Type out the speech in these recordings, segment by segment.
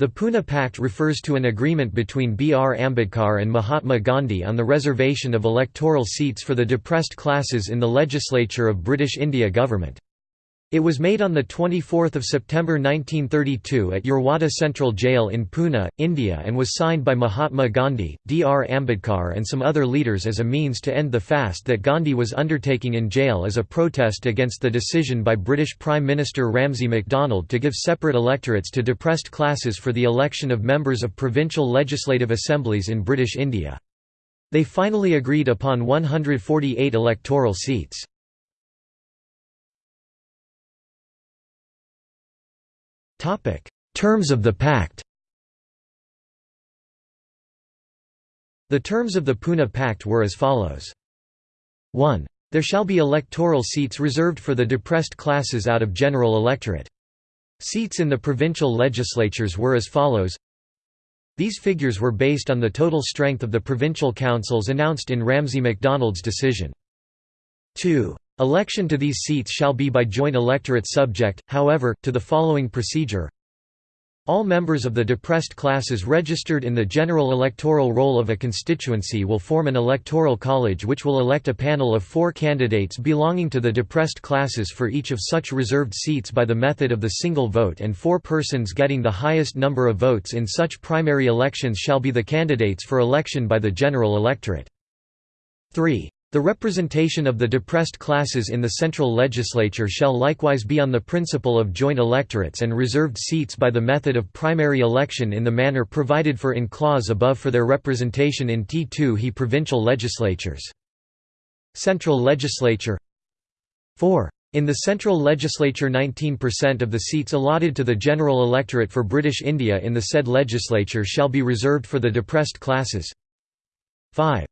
The Pune Pact refers to an agreement between B. R. Ambedkar and Mahatma Gandhi on the reservation of electoral seats for the depressed classes in the legislature of British India government. It was made on 24 September 1932 at Yerwada Central Jail in Pune, India and was signed by Mahatma Gandhi, B. R. Ambedkar and some other leaders as a means to end the fast that Gandhi was undertaking in jail as a protest against the decision by British Prime Minister Ramsay MacDonald to give separate electorates to depressed classes for the election of members of provincial legislative assemblies in British India. They finally agreed upon 148 electoral seats. Topic: Terms of the Pact. The terms of the Pune Pact were as follows. 1. There shall be electoral seats reserved for the depressed classes out of general electorate. Seats in the provincial legislatures were as follows These figures were based on the total strength of the provincial councils announced in Ramsay MacDonald's decision. 2. Election to these seats shall be by joint electorate subject, however, to the following procedure all members of the depressed classes registered in the general electoral roll of a constituency will form an electoral college which will elect a panel of four candidates belonging to the depressed classes for each of such reserved seats by the method of the single vote and four persons getting the highest number of votes in such primary elections shall be the candidates for election by the general electorate. 3. The representation of the depressed classes in the central legislature shall likewise be on the principle of joint electorates and reserved seats by the method of primary election in the manner provided for in clause above for their representation in T2 he provincial legislatures. Central legislature 4. In the central legislature 19% of the seats allotted to the general electorate for British India in the said legislature shall be reserved for the depressed classes. 5.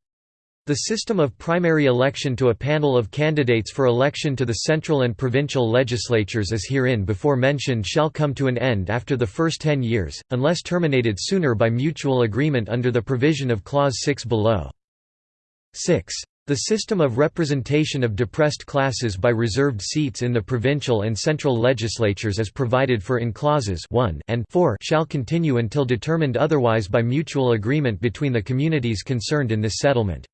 The system of primary election to a panel of candidates for election to the central and provincial legislatures as herein before mentioned shall come to an end after the first ten years, unless terminated sooner by mutual agreement under the provision of Clause 6 below. 6. The system of representation of depressed classes by reserved seats in the provincial and central legislatures as provided for in clauses 1 and 4 shall continue until determined otherwise by mutual agreement between the communities concerned in this settlement.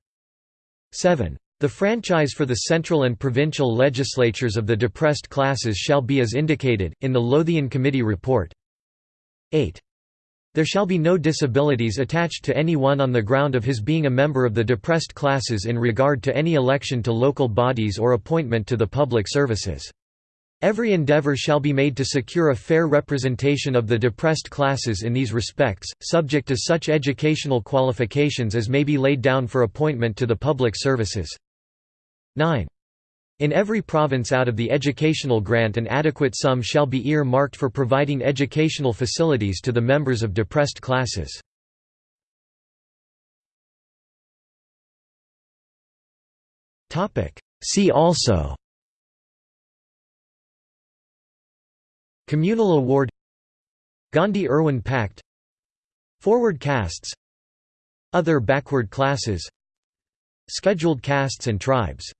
7. The franchise for the central and provincial legislatures of the depressed classes shall be as indicated, in the Lothian Committee report. 8. There shall be no disabilities attached to any one on the ground of his being a member of the depressed classes in regard to any election to local bodies or appointment to the public services. Every endeavor shall be made to secure a fair representation of the depressed classes in these respects, subject to such educational qualifications as may be laid down for appointment to the public services. 9. In every province out of the educational grant an adequate sum shall be ear-marked for providing educational facilities to the members of depressed classes. See also Communal Award Gandhi–Irwin Pact Forward castes Other backward classes Scheduled castes and tribes